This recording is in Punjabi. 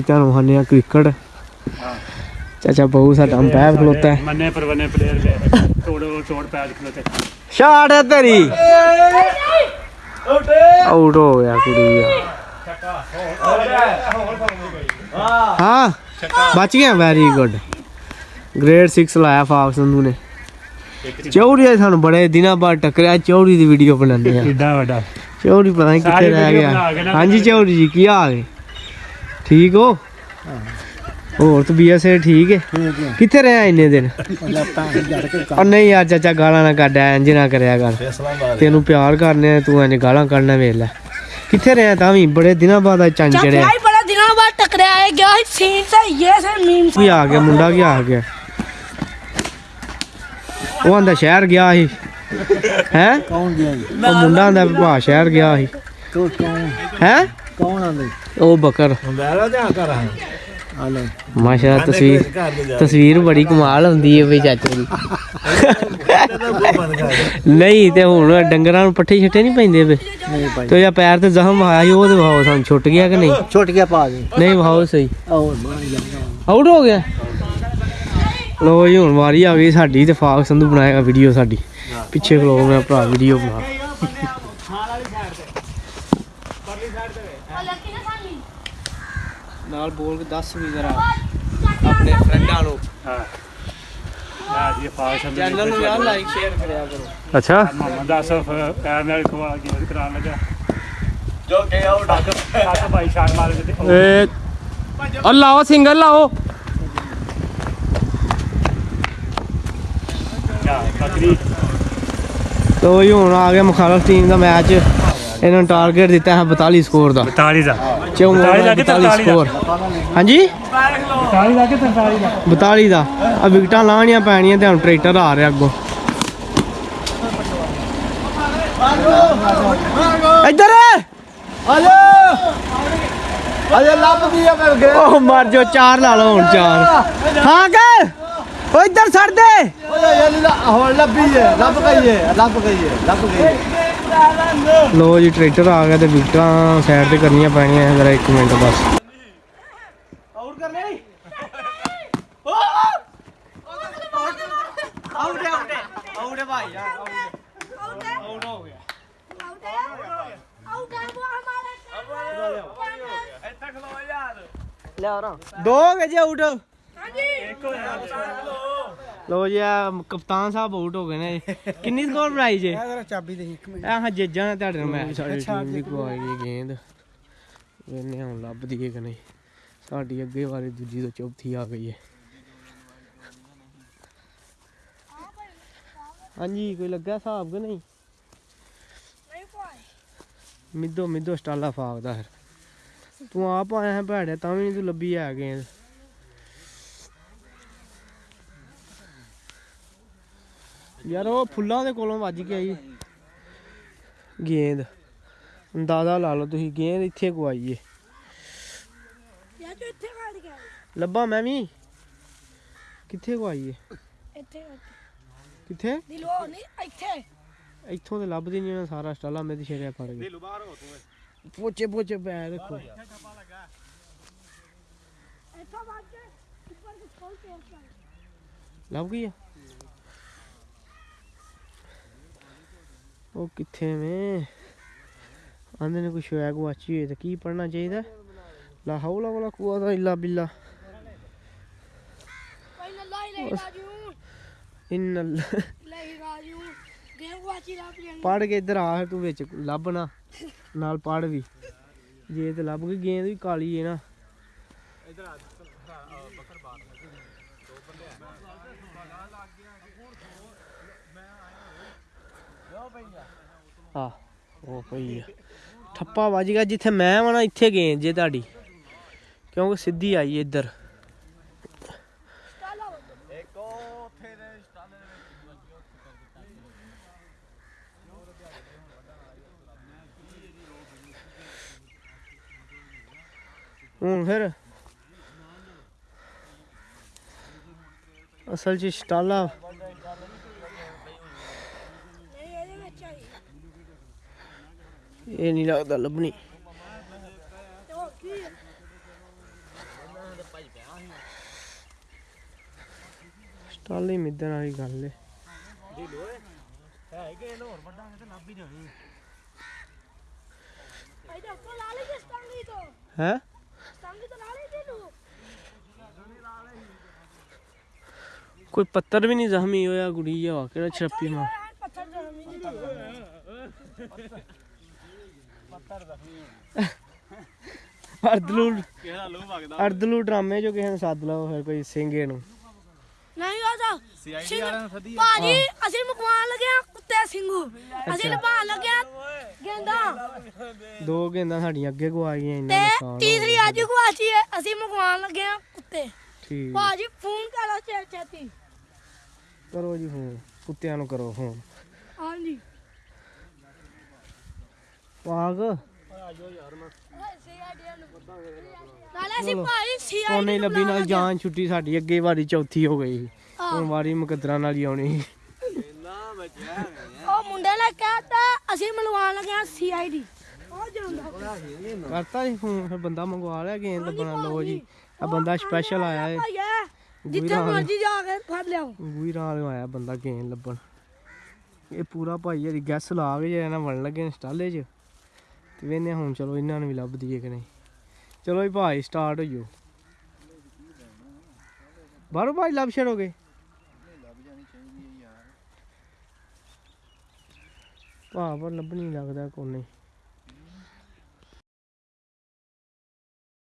ਤੁਹਾਨੂੰ ਹੰਨੇ ਆ ਕ੍ਰਿਕਟ। ਹਾਂ ਚਾਚਾ ਬਹੁ ਸਾਡਾ ਅੰਪਾਇਰ ਖਲੋਤਾ ਹੈ। ਮੰਨੇ ਪਰਵਨੇ ਪਲੇਅਰ ਦੇ ਤੋੜੋ ਚੋੜ ਪੈਜ ਖਲੋਤੇ ਸ਼ਾਟ ਹੈ ਤੇਰੀ। ਆਊਟ ਹੋ ਗਿਆ ਕੁੜੀ ਆ ਹਾਂ। ਬਚ ਗਿਆ ਵੈਰੀ ਗੁੱਡ ਗ੍ਰੇਡ 6 ਲਾਇਆ ਫਾਕ ਸੰਧੂ ਨੇ। ਚੌੜੀ ਆ ਸਾਨੂੰ ਬੜੇ ਦਿਨਾਂ ਬਾਅਦ ਟੱਕਰਿਆ ਚੌੜੀ ਦੀ ਵੀਡੀਓ ਬਣਾਉਂਦੇ ਆ ਕਿੱਡਾ ਵੱਡਾ। ਚੌੜੀ ਪਤਾ ਨਹੀਂ ਕਿੱਥੇ ਰਹਿ ਗਿਆ। ਨਾ ਹਾਂਜੀ ਚੌੜੀ ਜੀ ਕੀ ਹਾਲ ਹੈ? ਠੀਕ ਹੋ? ਹੋਰ ਤਬੀਅਤ ਸੇ ਠੀਕ ਹੈ ਕਿੱਥੇ ਰਿਹਾ ਇੰਨੇ ਦਿਨ? ਉਹ ਨਹੀਂ ਯਾਰ ਚਾਚਾ ਗਾਲਾਂ ਨਾ ਕੱਢਿਆ ਇੰਜ ਨਾ ਕਰਿਆ ਕਰ। ਤੈਨੂੰ ਪਿਆਰ ਕਰਨੇ ਤੂੰ ਇੰਜ ਗਾਲਾਂ ਕੱਢਣਾ ਵੇਖ ਲੈ। ਕਿੱਥੇ ਰਿਹਾ ਤਾਂ ਵੀ? ਬੜੇ ਦਿਨਾਂ ਬਾਅਦ ਚੰਨ ਚੜਿਆ। ਗਿਆ ਸੀਨ ਵੀ ਆ ਗਿਆ ਮੁੰਡਾ ਕੀ ਆ ਗਿਆ। ਉਹ ਆਂਦਾ ਸ਼ਹਿਰ ਗਿਆ ਸੀ। ਹੈ? ਕੌਣ ਗਿਆ ਉਹ ਮੁੰਡਾ ਆਂਦਾ ਭਾ ਸ਼ਹਿਰ ਗਿਆ ਸੀ। ਹੈ? ਕੌਣ ਆਂਦਾ ਉਹ ਬਕਰ। ਮੇਰਾ ਧਿਆਨ ਕਰ ਆ। ਲੈ। ਮਾਸ਼ਾ ਤਸਵੀਰ ਤਸਵੀਰ ਬੜੀ ਕਮਾਲ ਹੁੰਦੀ ਹੈ ਬਈ ਚਾਚੇ ਦੀ। ਨਹੀਂ ਤੇ ਹੁਣ ਡੰਗਰਾਂ ਨੂੰ ਪੱਠੇ ਛੱਟੇ ਨਹੀਂ ਪੈਂਦੇ ਵੇ। ਨਹੀਂ ਭਾਈ। ਤੇ ਜਾਂ ਪੈਰ ਤੇ ਜ਼ਖਮ ਆਇਆ ਸੀ ਉਹ ਤੇ ਵਹਾਓ ਸਾਨੂੰ ਛੁੱਟ ਗਿਆ ਕਿ ਨਹੀਂ? ਛੁੱਟ ਗਿਆ ਪਾ ਦੇ ਨਹੀਂ ਵਹਾਓ ਸਹੀ। ਆਊਟ ਹੋ ਗਿਆ? ਲੋ ਜੀ ਹੁਣ ਵਾਰੀ ਆ ਗਈ ਸਾਡੀ ਤੇ ਫਾਕ ਸੰਧੂ ਬਣਾਏਗਾ ਵੀਡੀਓ ਸਾਡੀ। ਪਿੱਛੇ ਖਲੋ ਮੈਂ ਭਰਾ ਵੀਡੀਓ ਬਣਾ। ਨਾਲ ਬੋਲ ਕੇ ਦੱਸ ਵੀ ਜ਼ਰਾ। ਆਪਣੇ ਫਰੈਂਡਾਂ ਨੂੰ। ਹਾਂ। ਆ ਜੀ ਫਾਸ਼ ਚੈਨਲ ਨੂੰ ਯਾਰ ਲਾਈਕ ਸ਼ੇਅਰ ਕਰਿਆ ਕਰੋ। ਅੱਛਾ। ਮੁਹੰਮਦ ਆਸਫ ਪੈਰ ਨਾਲ ਖਵਾ ਕੇ ਕਰਾਉਣ ਲੱਗਾ। ਜੋ ਕਿ ਉਹ ਡਾਕਟਰ ਡਾਕਟਰ ਭਾਈ ਸ਼ਾਟ ਮਾਰ ਕੇ ਤੇ ਏ ਉਹ ਲਾਓ ਸਿੰਗਲ ਲਾਓ। ਤੋ ਹੁਣ ਆ ਗਿਆ ਮੁਖਾਲਫ ਟੀਮ ਦਾ ਮੈਚ ਇਹਨਾਂ ਨੂੰ ਟਾਰਗੇਟ ਦਿੱਤਾ ਹੈ 42 ਸਕੋਰ ਦਾ। 42 ਦਾ। ਚੌਂ 42 ਦਾ ਕਿ 42 43 ਸਕੋਰ ਹਾਂਜੀ? 42 ਦਾ। ਕਿ 43 ਦਾ 42 ਦਾ ਆ ਵਿਕਟਾਂ ਲਾਣੀਆਂ ਪੈਣੀਆਂ ਤੇ ਹੁਣ ਟਰੈਕਟਰ ਆ ਰਿਹਾ ਅੱਗੋਂ। ਇੱਧਰ ਆਜੋ! ਆਜੋ ਲੱਭ ਦੀ ਆ ਕਰ ਗਏ ਉਹ ਮਰ ਜੋ ਚਾਰ ਲਾ ਲਓ ਹੁਣ ਚਾਰ। ਹਾਂ ਕਿ! ਉਹ ਇੱਧਰ ਛੱਡ ਦੇ। ਓਏ ਯਾਰ ਹੁਣ ਲੱਭੀ ਜੇ ਲੱਭ ਗਈ ਏ ਲੱਭ ਗਈ ਏ ਲੱਭ ਗਈ ਏ। ਲੋ ਜੀ ਟਰੈਕਟਰ ਆ ਗਿਆ ਤੇ ਵਿਕਟਾਂ ਸਾਈਡ ਤੇ ਕਰਨੀਆਂ ਪੈਣੀਆਂ ਜਰਾ 1 ਮਿੰਟ ਬਸ। ਆਊਟ ਕਰ ਲਈ ਆਊਟ ਆਊਟ ਆਊਟ ਭਾਈ ਯਾਰ ਆਊਟ ਹੋ। ਗਿਆ। ਲੈ ਆ ਦੋ ਹੋ ਜੇ ਆਊਟ ਲੋ ਜੀ ਆ ਕਪਤਾਨ ਸਾਹਿਬ ਆਊਟ ਹੋ ਗਏ ਨੇ। ਕਿੰਨੀ ਸਕੋਰ ਬਣਾਈ ਜੇ? ਜਰਾ ਚਾਬੀ ਦੇ ਇੱਕ ਮਿੰਟ। ਇਹ ਹਾਂ ਜੇਜਾਂ ਨੇ ਤੁਹਾਡੇ ਨਾਲ ਮੈਚ ਸਾਡੀ ਟੀਮ ਦੀ ਕੋਈ ਗੇਂਦ ਵੇਨੇ ਹੁਣ ਲੱਭਦੀ ਹੈ ਕਿ ਨਹੀਂ? ਸਾਡੀ ਅੱਗੇ ਵਾਲੀ ਦੂਜੀ ਤੋਂ ਚੌਥੀ ਆ ਗਈ ਹੈ। ਹਾਂਜੀ ਕੋਈ ਲੱਗਾ ਹਿਸਾਬ ਕਿ ਨਹੀਂ? ਮਿੱਦੋ ਮਿੱਦੋ ਸਟਾਲਾ ਫਾਕਦਾ ਫਿਰ। ਤੂੰ ਆਪ ਆਇਆ ਹੈ ਭੈੜਿਆ ਤਾਂ ਵੀ ਤੂੰ ਲੱਭੀ ਹੈ ਗੇਂਦ ਯਾਰ ਉਹ ਫੁੱਲਾਂ ਦੇ ਕੋਲੋਂ ਵੱਜ ਕੇ ਆਈ ਗੇਂਦ। ਦਾਦਾ ਲਾ ਲਓ ਤੁਸੀਂ ਗੇਂਦ ਇੱਥੇ ਗਵਾਈ ਏ। ਯਾਰ ਲੱਭਾ ਮੈਂ ਵੀ। ਕਿੱਥੇ ਗਵਾਈ ਏ? ਇੱਥੇ ਕਿੱਥੇ? ਇੱਥੋਂ। ਤੇ ਲੱਭਦੀ ਨਹੀਂ ਉਹਨਾਂ ਸਾਰਾ ਸਟਾਲਾ ਮੈਂ ਤੇ ਛੇੜਿਆ ਫੜ ਗਿਆ ਪੋਚੇ ਪੋਚੇ ਪੈ ਰੱਖੋ। ਲੱਭ ਗਈ ਆ? ਉਹ ਕਿੱਥੇ ਮੈਂ? ਆਂਦੇ ਨੇ ਕੋਈ ਸ਼ੋਇਆ ਗੁਆਚੀ ਹੋਏ ਤਾਂ ਕੀ ਪੜਨਾ ਚਾਹੀਦਾ? ਲਾ ਹੌਲਾ ਵਾਲਾ ਕੁਆ ਦਾ ਇਲਾ ਬਿੱਲਾ। ਇਨ ਪੜ ਕੇ ਇਧਰ ਆ ਤੂੰ ਵਿੱਚ, ਲੱਭਣਾ। ਨਾਲ ਪੜ ਵੀ। ਜੇ ਤੇ ਲੱਭ ਗਈ, ਗੇਂਦ ਵੀ ਕਾਲੀ ਹੈ ਨਾ। ਉਹ ਪਈ ਆ। ਠੱਪਾ ਵੱਜ ਗਿਆ, ਜਿੱਥੇ ਮੈਂ ਵਾਂ ਨਾ, ਇੱਥੇ ਗੇਂਦ ਜੇ ਤੁਹਾਡੀ। ਕਿਉਂਕਿ ਸਿੱਧੀ ਆਈ ਇੱਧਰ। ਹੁਣ ਫਿਰ ਅਸਲ ਚ ਸਟਾਲਾ ਇਹ ਨਹੀਂ ਲੱਗਦਾ ਲੱਭਣੀ तो की ਸਟਾਲੀ ਮਿੱਧਣ ਵਾਲੀ ਗੱਲ ਏ ਇਹਦਾ ਕੋ ਲਾ ਲਈ ਸਟੰਗੀ ਤੋਂ ਹੈ ਸਟੰਗੀ ਤੋਂ ਲਾ ਲਈ ਤੈਨੂੰ ਕੋਈ ਪੱਤਰ ਵੀ ਨਹੀਂ ਜ਼ਖਮੀ ਹੋਇਆ ਕੁੜੀ ਜਿਹਾ ਕਿਹੜਾ ਛੱਪੀ ਮਾਰ ਪੱਥਰ ਜਮੀ ਨਹੀਂ ਅਰਦਲੂ ਕਿਹੜਾ ਲੋ ਵਗਦਾ? ਅਰਦਲੂ ਡਰਾਮੇ ਜੋ ਕਿਸੇ ਨੂੰ ਸੱਦ ਲਓ ਫਿਰ ਕੋਈ ਸਿੰਘੇ ਨੂੰ। ਨਹੀਂ ਆਦਾ ਸੀਆਈਡੀ ਵਾਲਿਆਂ ਨੂੰ ਸੱਦੀ ਭਾਜੀ ਅਸੀਂ ਮੁਕਵਾਨ ਲੱਗਿਆ ਕੁੱਤੇ ਸਿੰਘੂ ਅਸੀਂ ਲਭਾਣ ਲੱਗਿਆ ਗੇਂਦਾ। ਦੋ ਗੇਂਦਾਂ ਸਾਡੀਆਂ ਅੱਗੇ ਗਵਾ ਗਈਆਂ ਇੰਨਾ ਨੁਕਸਾਨ ਤੀਸਰੀ। ਅੱਜ ਗੁਆਚੀ ਹੈ ਅਸੀਂ ਮੁਕਵਾਨ ਲੱਗਿਆ ਕੁੱਤੇ। ਠੀਕ। ਭਾਜੀ ਫੋਨ ਕਰੋ ਚੇ ਚੇਤੀ ਕਰੋ ਜੀ ਫੋਨ ਕੁੱਤਿਆਂ ਨੂੰ ਕਰੋ ਫੋਨ। ਹਾਂਜੀ। ਪਾਗ ਨਾਲੇ ਅਸੀਂ ਭਾਈ ਸੀ ਉਹਨੇ ਹੀ ਲੱਭੀ ਨਾਲ ਜਾਨ ਛੁੱਟੀ ਸਾਡੀ ਅੱਗੇ ਵਾਰੀ ਚੌਥੀ ਹੋ ਗਈ। ਹੁਣ ਵਾਰੀ ਮੁਕੱਦਰਾਂ ਨਾਲ ਹੀ ਆਉਣੀ। ਉਹ ਮੁੰਡੇ ਨੇ ਕਹਿਤਾ ਅਸੀਂ ਮਿਲਵਾਉਣ ਲੱਗਿਆ ਸੀਆਈਡੀ ਉਹ ਜਾਂਦਾ। ਕਰਤਾ ਜੀ ਫਿਰ ਬੰਦਾ ਮੰਗਵਾ ਲਿਆ ਗੇਂਦ ਲੱਭਣਾ ਲੋ ਜੀ। ਆ ਬੰਦਾ ਸਪੈਸ਼ਲ ਆਇਆ ਏ। ਭਾਈਆ ਜਿੱਥੇ ਮਰਜ਼ੀ ਜਾ ਕੇ ਫੜ ਲਿਆਓ। ਵੀ ਨਾਲ ਆਇਆ ਬੰਦਾ ਗੇਂਦ ਲੱਭਣ। ਇਹ ਪੂਰਾ ਭਾਈ ਇਹਦੀ ਗੈਸ ਲਾ ਕੇ ਜਿਹੜਾ ਨਾ ਵਣ ਲੱਗੇ ਨੇ ਸਟਾਲੇ 'ਚ। ਤੇ ਵੇਨੇ ਹੁਣ? ਚਲੋ ਇਹਨਾਂ ਨੂੰ ਵੀ ਲੱਭ ਦਈਏ ਕਿ ਨਹੀਂ। ਚਲੋ ਜੀ ਭਾਈ ਸਟਾਰਟ ਹੋਈਓ ਬਾਹਰੋਂ ਭਾਈ ਲੱਭ ਛੜੋਗੇ ਭਾ ਪਰ ਲੱਭਣੀ ਲੱਗਦਾ ਕੋਨੇ